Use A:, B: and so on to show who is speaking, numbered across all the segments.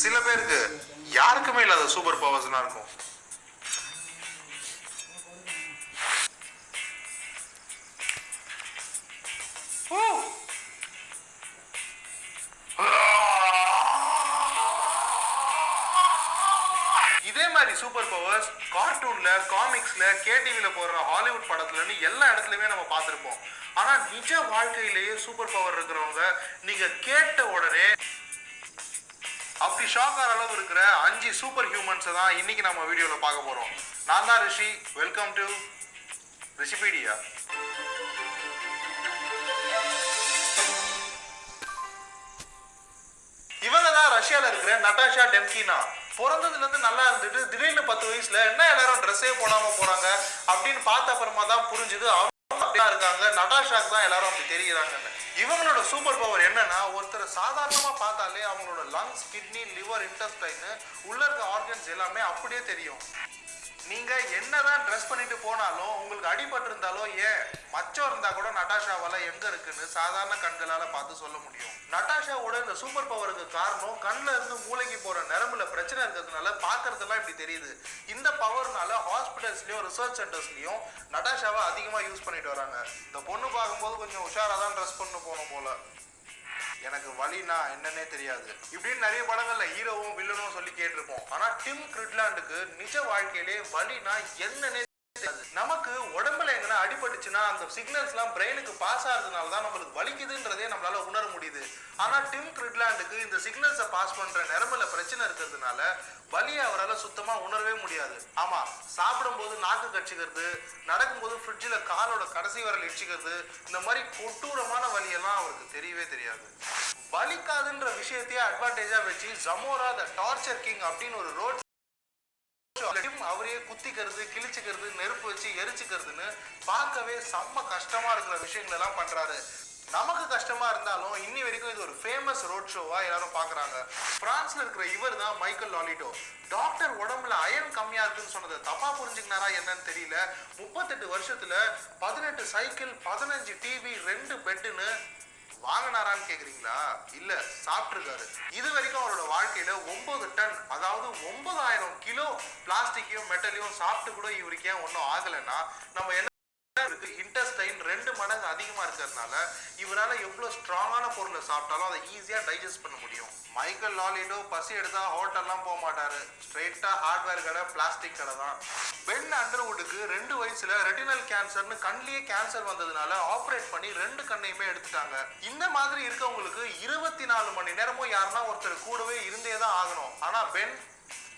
A: சில பேருக்கு யாருக்குமே இல்லாத சூப்பர் பவர்ஸ்லாம் இருக்கும். இதே மாதிரி சூப்பர் பவர்ஸ் கார்ட்டூன்ல காமிக்ஸ்ல கேடிவில போடுற ஹாலிவுட் படத்துலன்னு எல்லா இடத்துலயுமே நம்ம பார்த்துருப்போம். ஆனா நிஜ வாழ்க்கையிலேயே சூப்பர் பவர் இருக்கிறவங்க நீங்க கேட்ட உடனே அப்படி ஷாக் ஆகிற அளவு இருக்கிற அஞ்சு சூப்பர் ஹியூமன்ஸை தான் இன்னைக்கு நம்ம வீடியோவில் பார்க்க போகிறோம் நான் தான் ரிஷி. வெல்கம் டு ரிஷிபீடியா இவங்க தான் ரஷ்யாவில் இருக்கிற நட்டாஷா டெம்கினா. பிறந்ததுலேருந்து நல்லா இருந்துட்டு திடீர்னு பத்து வயசில் என்ன எல்லாரும் ட்ரெஸ்ஸே போடாமல் போகிறாங்க அப்படின்னு பார்த்த அப்புறமா தான் புரிஞ்சுது எல்லாம் இருக்காங்க. நட்டாஷாக்கு தான் எல்லாரும் அப்படி தெரியுறாங்க. இவங்களோட சூப்பர் பவர் என்னன்னா ஒருத்தர் சாதாரணமாக பார்த்தாலே அவங்களோட லங்ஸ் கிட்னி லிவர் இன்டஸ்டைன் உள்ள இருக்க ஆர்கன்ஸ் எல்லாமே அப்படியே தெரியும். நீங்க என்னதான் ட்ரெஸ் பண்ணிட்டு போனாலும் உங்களுக்கு அடிபட்டு இருந்தாலோ ஏன் மச்சம் இருந்தா கூட நட்டாஷாவால எங்க இருக்குன்னு சாதாரண கண்களால பார்த்து சொல்ல முடியும். நட்டாஷாவோட இந்த சூப்பர் பவருக்கு காரணம் கண்ணில் இருந்து மூளைக்கு போற நரம்புல இருக்கிறதுனால பார்க்கறதெல்லாம் இப்படி தெரியுது. இந்த பவர்னால ஹாஸ்பிட்டல்ஸ்லயும் ரிசர்ச் சென்டர்ஸ்லயும் நடாஷாவை அதிகமா யூஸ் பண்ணிட்டு வராங்க. இந்த பொண்ணு பார்க்கும்போது கொஞ்சம் உஷாராக தான் ட்ரெஸ் பண்ணு போகணும் போல. எனக்கு வழினா என்னன்னே தெரியாது. இப்படின்னு நிறைய படங்கள்ல ஹீரோவும் வில்லனும் சொல்லி கேட்டிருப்போம். ஆனா டிம் கிரிட்லாண்டுக்கு நிஜ வாழ்க்கையிலே வழினா என்னன்னே தெரியாது. நமக்கு உடம்புல எங்கன்னா அடிபட்டுச்சுன்னா அந்த சிக்னல்ஸ்லாம் பிரெயினுக்கு பாஸ் ஆகுறதுனால தான் நம்மளுக்கு வலிக்குதுன்றதே நம்மளால ஆனால் டிம் கிரிட்லாண்டுக்கு இந்த சிக்னல்ஸை பாஸ் பண்ற நரம்புல பிரச்சனை இருக்கிறதுனால வலியை அவரால் சுத்தமா உணரவே முடியாது. ஆமா சாப்பிடும்போது நாக்கு கட்சிக்கிறது நடக்கும்போது ஃப்ரிட்ஜில் காலோட கடைசி வரல் இடிச்சுக்கிறது இந்த மாதிரி கொட்டூரமான வலியெல்லாம் அவருக்கு தெரியவே தெரியாது. வலிக்காதுன்ற விஷயத்தையே அட்வான்டேஜா வச்சு ஜமோரா த டார்ச்சர் கிங் அப்படின்னு ஒரு ரோட் அவரையே குத்திக்கிறது கிழிச்சுக்கிறது நெருப்பு வச்சு எரிச்சுக்கிறதுன்னு பார்க்கவே செம்ம கஷ்டமா இருக்கிற விஷயங்கள் எல்லாம் பண்றாரு. நமக்கு கஷ்டமா இருந்தாலும் இன்னி வரைக்கும் இது ஒரு ஃபேமஸ் ரோட் ஷோவா எல்லாரும் பாக்குறாங்க. பிரான்ஸ்ல இருக்கிற இவர் தான் மைக்கேல் லாலிட்டோ. டாக்டர் உடம்புல அயன் கம்மியா இருக்குன்னு சொன்னது தப்பா புரிஞ்சுக்கினாரா என்னன்னு தெரியல. முப்பத்தெட்டு வருஷத்துல பதினெட்டு சைக்கிள் பதினஞ்சு டிவி ரெண்டு பெட்டுன்னு வாங்கினாரான்னு கேக்குறீங்களா? இல்ல சாப்பிட்டுருக்காரு. இது வரைக்கும் அவரோட வாழ்க்கையில ஒன்பது டன் அதாவது ஒன்பதாயிரம் கிலோ பிளாஸ்டிக்கையும் மெட்டலையும் சாப்பிட்டு கூட இவருக்கு ஏன் ஒன்றும் ஆகலைன்னா நம்ம என்ன இன்டெஸ்டைன் ரெண்டு மடங்கு அதிகமா இருக்கிறதுனால இவரால எவ்வளவு ஸ்ட்ராங்கான பொருளை சாப்பிட்டாலும் அதை ஈஸியா டைஜஸ்ட் பண்ண முடியும். மைக்கேல் லாலிடோ பசி எடுத்தா ஹோட்டல்லாம் போக மாட்டாரு. ஸ்ட்ரெயிட்டா ஹார்ட்வேர் கடை பிளாஸ்டிக் கடை தான். பென் அண்டர்வுட்டுக்கு ரெண்டு வயசுல ரெட்டினல் கேன்சர்னு கண்லேயே கேன்சர் வந்ததுனால ஆப்ரேட் பண்ணி ரெண்டு கண்ணையுமே எடுத்துட்டாங்க. இந்த மாதிரி இருக்கவங்களுக்கு இருபத்தி நாலு மணி நேரமும் யாருன்னா ஒருத்தர் கூடவே இருந்தே தான் ஆகணும். ஆனா பென்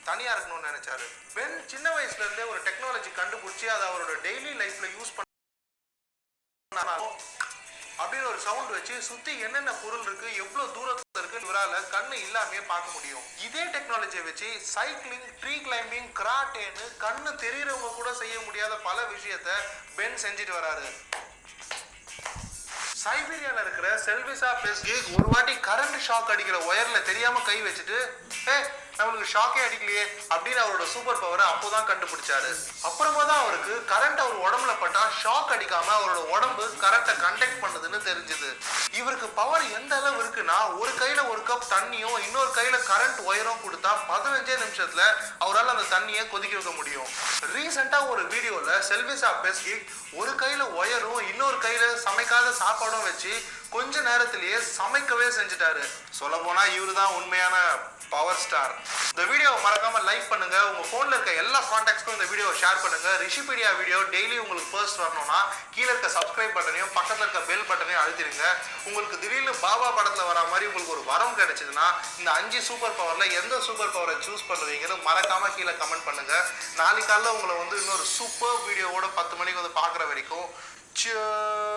A: தனியா இருக்கணும்னு நினைச்சாரு. பென் சின்ன வயசுல இருந்தே ஒரு டெக்னாலஜி கண்டுபிடிச்சி அதை அவரோட டெய்லி லைஃப்ல யூஸ் பண்ண ஒரு சவுண்ட் வச்சு சுத்தி என்னென்ன பொருள் இருக்கு எவ்வளவு தூரத்துல இருக்கு இவரால கண்ணு இல்லாமே பார்க்க முடியும். இதே டெக்னாலஜியை வச்சு சைக்கிளிங் ட்ரீ கிளைம்பிங் கராட்டேன்னு கண்ணு தெரியறவங்க கூட செய்ய முடியாத பல விஷயத்த பென் செஞ்சுட்டு வராரு. சைபீரியால இருக்கிற செல்விசா பெஸ்கி ஒரு வாட்டி கரண்ட் ஷாக் அடிக்கிற ஒயர்ல தெரியாம கை வச்சுட்டு ஏ நம்மளுக்கு ஷாக்கே அடிக்கலையே அப்படின்னு அவரோட சூப்பர் பவரை அப்போ தான் கண்டுபிடிச்சாரு. அப்புறமா தான் அவருக்கு கரண்ட் அவர் உடம்புல பட்டா ஷாக் அடிக்காம அவரோட உடம்பு கரண்ட்டை கண்டக்ட் பண்ணுதுன்னு தெரிஞ்சது. இவருக்கு பவர் எந்த அளவு இருக்குன்னா ஒரு கையில ஒரு கப் தண்ணியும் இன்னொரு கையில கரண்ட் ஒயரும் கொடுத்தா பதினஞ்சே நிமிஷத்துல அவரால் அந்த தண்ணியை கொதிக்க வைக்க முடியும். ரீசெண்டா ஒரு வீடியோல செல்விசா பெஸ்கி ஒரு கையில ஒயரும் இன்னொரு கையில சமைக்காத சாப்பாடும் வச்சு கொஞ்ச நேரத்திலேயே சமைக்கவே செஞ்சுட்டாரு. சொல்ல போனா இவரு தான் உண்மையான பவர் ஸ்டார் இந்த வீடியோவை மறக்காம லைக் பண்ணுங்க. உங்க போன்ல இருக்க எல்லா கான்டாக்ட்ஸ்க்கும் இந்த வீடியோவை ஷேர் பண்ணுங்க. ரிஷிபீடியா வீடியோ டெய்லி உங்களுக்கு ஃபர்ஸ்ட் வரணும்னா கீழே இருக்க சப்ஸ்கிரைப் பட்டனையும் பக்கத்தில் இருக்க பெல் பட்டனையும் அழுத்திடுங்க. உங்களுக்கு திடீர்னு பாபா படத்தில் வர மாதிரி உங்களுக்கு ஒரு வரம் கிடைச்சதுன்னா இந்த அஞ்சு சூப்பர் பவர்ல எந்த சூப்பர் பவரை சூஸ் பண்ணுவீங்கன்னு மறக்காம கீழே கமெண்ட் பண்ணுங்க. நாளைக்கு காலைல உங்களை வந்து இன்னொரு சூப்பர் வீடியோவோட பத்து மணிக்கு வந்து பார்க்குற வரைக்கும் Cheers.